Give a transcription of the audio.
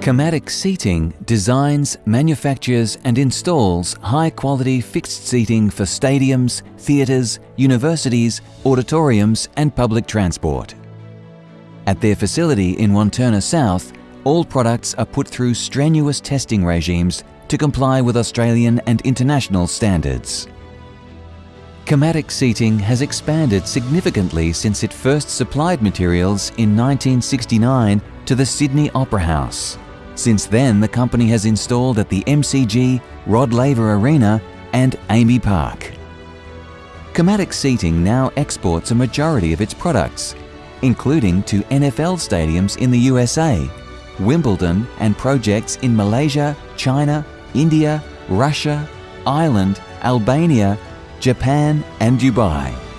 Camatic Seating designs, manufactures and installs high-quality fixed seating for stadiums, theatres, universities, auditoriums and public transport. At their facility in Wantirna South, all products are put through strenuous testing regimes to comply with Australian and international standards. Camatic Seating has expanded significantly since it first supplied materials in 1969 to the Sydney Opera House. Since then, the company has installed at the MCG, Rod Laver Arena and AAMI Park. Camatic Seating now exports a majority of its products, including to NFL stadiums in the USA, Wimbledon and projects in Malaysia, China, India, Russia, Ireland, Albania, Japan and Dubai.